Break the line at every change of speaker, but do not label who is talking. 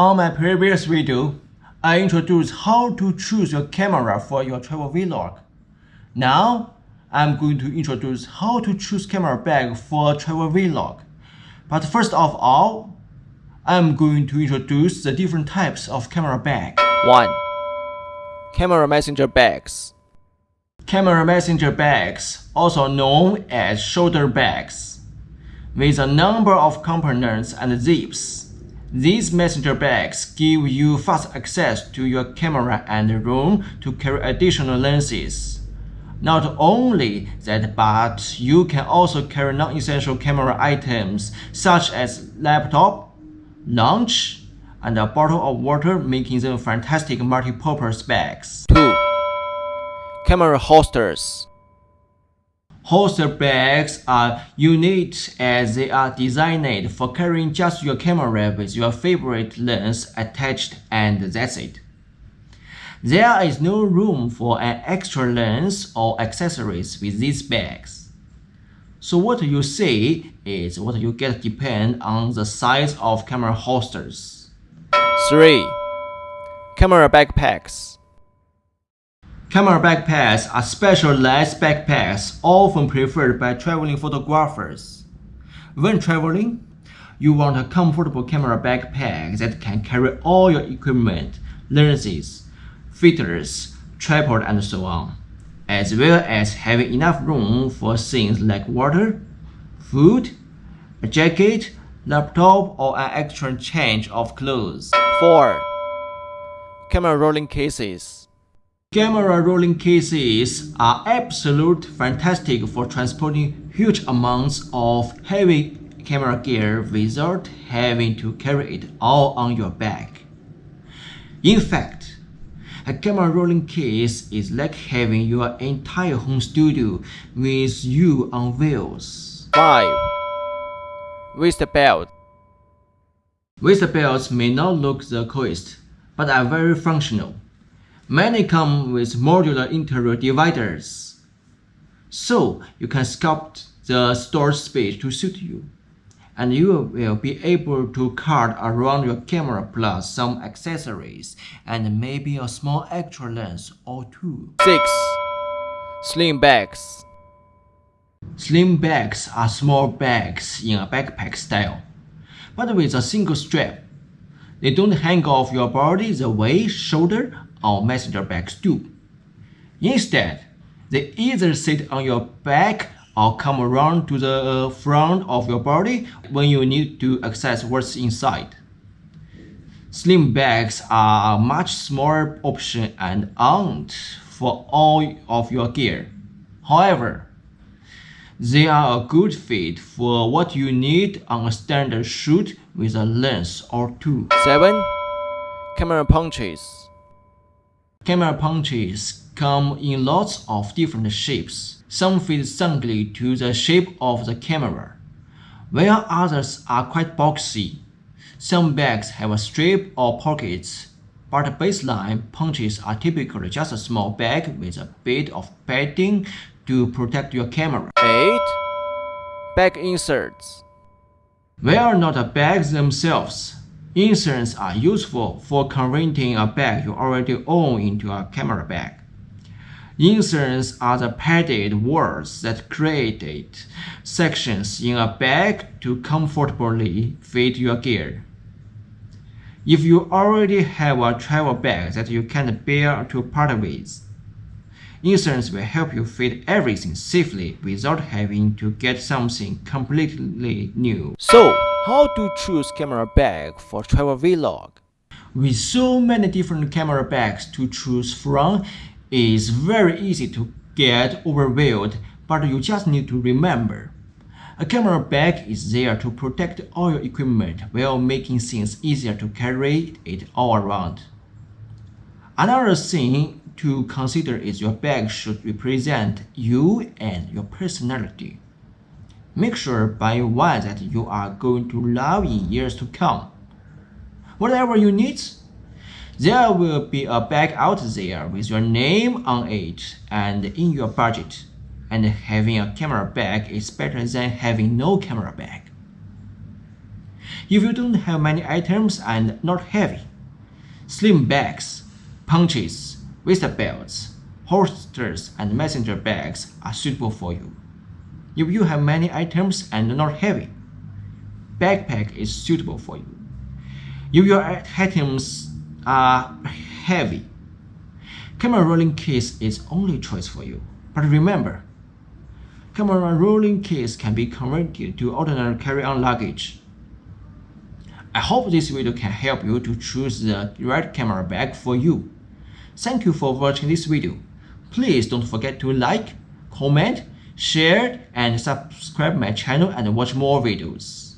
On my previous video, I introduced how to choose your camera for your travel vlog. Now, I'm going to introduce how to choose camera bag for travel vlog. But first of all, I'm going to introduce the different types of camera bag.
1. Camera messenger bags.
Camera messenger bags, also known as shoulder bags, with a number of components and zips. These messenger bags give you fast access to your camera and room to carry additional lenses. Not only that, but you can also carry non-essential camera items such as laptop, lunch, and a bottle of water making them fantastic multi-purpose bags.
2. Camera holsters.
Holster bags are unique as they are designed for carrying just your camera with your favorite lens attached and that's it. There is no room for an extra lens or accessories with these bags. So what you see is what you get depend on the size of camera holsters.
3. Camera backpacks.
Camera backpacks are specialized backpacks often preferred by traveling photographers. When traveling, you want a comfortable camera backpack that can carry all your equipment, lenses, filters, tripod and so on, as well as having enough room for things like water, food, a jacket, laptop, or an extra change of clothes.
4. Camera rolling cases.
Camera rolling cases are absolute fantastic for transporting huge amounts of heavy camera gear without having to carry it all on your back. In fact, a camera rolling case is like having your entire home studio with you on wheels.
5. Waist belt.
Waist belts may not look the coolest, but are very functional. Many come with modular interior dividers, so you can sculpt the storage space to suit you, and you will be able to cart around your camera plus some accessories and maybe a small extra lens or two.
6. Slim bags.
Slim bags are small bags in a backpack style, but with a single strap. They don't hang off your body the way shoulder or messenger bags do. Instead, they either sit on your back or come around to the uh, front of your body when you need to access what's inside. Slim bags are a much smaller option and aren't for all of your gear. However, they are a good fit for what you need on a standard shoot with a lens or two.
7. Camera punches.
Camera punches come in lots of different shapes. Some fit snugly to the shape of the camera, while others are quite boxy. Some bags have a strip or pockets, but baseline punches are typically just a small bag with a bit of padding to protect your camera.
8. Bag inserts.
They are not bags themselves, inserts are useful for converting a bag you already own into a camera bag. Inserts are the padded walls that create sections in a bag to comfortably fit your gear. If you already have a travel bag that you can't bear to part with, Inserts will help you fit everything safely without having to get something completely new.
So, how to choose camera bag for travel vlog?
With so many different camera bags to choose from, it's very easy to get overwhelmed, but you just need to remember. A camera bag is there to protect all your equipment while making things easier to carry it all around. Another thing to consider is your bag should represent you and your personality. Make sure buy one that you are going to love in years to come. Whatever you need, there will be a bag out there with your name on it and in your budget. And having a camera bag is better than having no camera bag. If you don't have many items and not heavy, slim bags, punches, waist belts, holsters, and messenger bags are suitable for you. If you have many items and not heavy, backpack is suitable for you. If your items are heavy, camera rolling case is only choice for you. But remember, camera rolling case can be converted to ordinary carry-on luggage. I hope this video can help you to choose the right camera bag for you. Thank you for watching this video. Please don't forget to like, comment, share, and subscribe my channel and watch more videos.